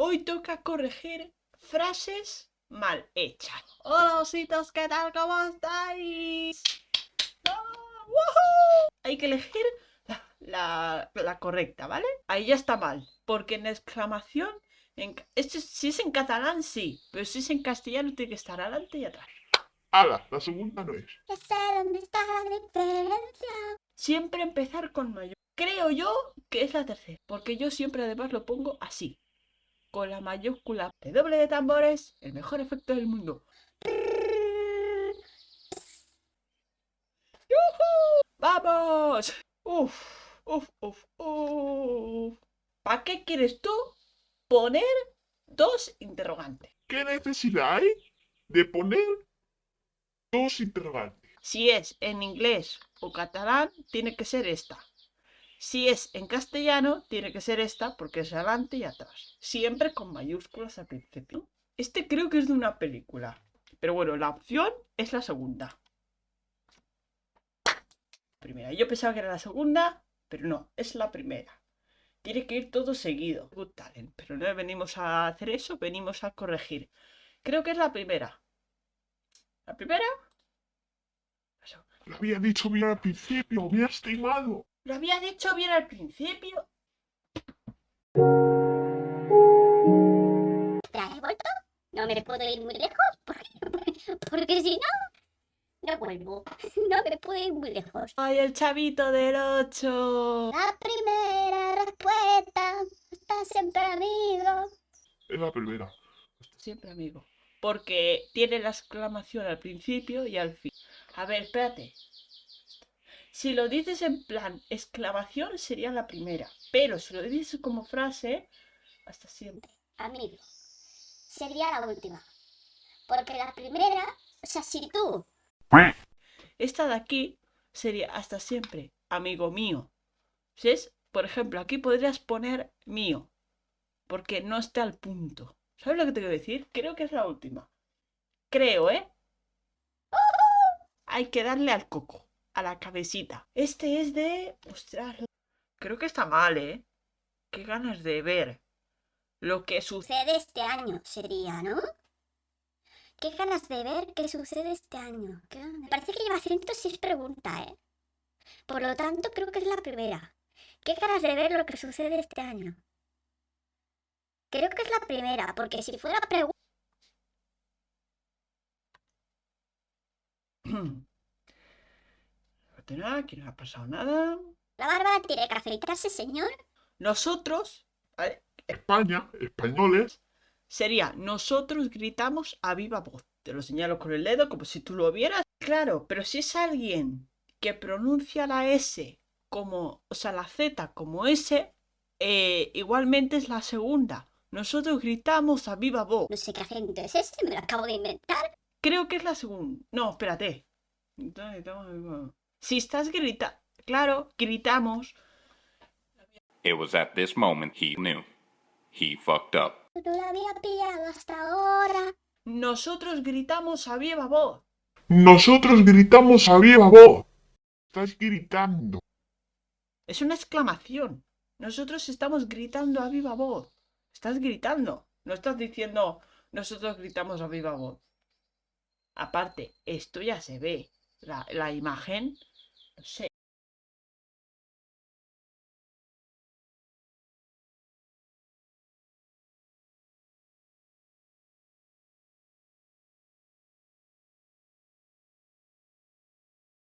Hoy toca corregir frases mal hechas. Hola ositos, ¿qué tal? ¿Cómo estáis? ¡Woohoo! Hay que elegir la, la- la correcta, ¿vale? Ahí ya está mal, porque en exclamación, en, esto es- si es en catalán sí, pero si es en castellano tiene que estar adelante y atrás. ¡Hala! La segunda no es. Ya sé dónde está la diferencia. Siempre empezar con mayor. Creo yo que es la tercera, porque yo siempre además lo pongo así, con la mayúscula de doble de tambores, el mejor efecto del mundo. ¡Yujú! ¡Vamos! Uf, uf, uf, uf. ¿Para qué quieres tú poner dos interrogantes? ¿Qué necesidad hay de poner dos interrogantes? Si es en inglés o catalán, tiene que ser esta. Si es en castellano, tiene que ser esta porque es adelante y atrás. Siempre con mayúsculas al principio. Este creo que es de una película. Pero bueno, la opción es la segunda. Primera. Yo pensaba que era la segunda, pero no, es la primera. Tiene que ir todo seguido. Good talent. Pero no venimos a hacer eso, venimos a corregir. Creo que es la primera. ¿La primera? Lo había dicho bien al principio, me has timado. Lo había dicho bien al principio. ¿Te has vuelto? No me puedo ir muy lejos porque, porque si no, no vuelvo. No me puedo ir muy lejos. ¡Ay, el chavito del 8! La primera respuesta está siempre amigo. Es la primera. Siempre amigo. Porque tiene la exclamación al principio y al fin. A ver, espérate. Si lo dices en plan exclamación sería la primera. Pero si lo dices como frase, hasta siempre. Amigo. Sería la última. Porque la primera, o sea, si tú Esta de aquí sería hasta siempre, amigo mío. Si es, por ejemplo, aquí podrías poner mío. Porque no está al punto. ¿Sabes lo que te quiero decir? Creo que es la última. Creo, ¿eh? Hay que darle al coco, a la cabecita. Este es de... Ostras, creo que está mal, ¿eh? Qué ganas de ver lo que sucede. este año, sería, ¿no? Qué ganas de ver qué sucede este año. Qué ganas- Me parece que lleva 106 preguntas, ¿eh? Por lo tanto, creo que es la primera. Qué ganas de ver lo que sucede este año. Creo que es la primera, porque si fuera pregunta... Nada, aquí no ha pasado nada. La barba tiene que afeitarse, señor. Nosotros, ¿vale? España, españoles, sería nosotros gritamos a viva voz. Te lo señalo con el dedo como si tú lo vieras. Claro, pero si es alguien que pronuncia la S como, o sea, la Z como S, eh, igualmente es la segunda. Nosotros gritamos a viva voz. No sé qué acento es ese, me lo acabo de inventar. Creo que es la segunda. No, espérate. Si estás gritando, claro, gritamos. It was at this moment he knew. He fucked up. No la había pillado hasta ahora. Nosotros gritamos a viva voz. nosotros gritamos a viva voz. Estás gritando. Es una exclamación. Nosotros estamos gritando a viva voz. Estás gritando. No estás diciendo nosotros gritamos a viva voz. Aparte, esto ya se ve. La, la imagen, no.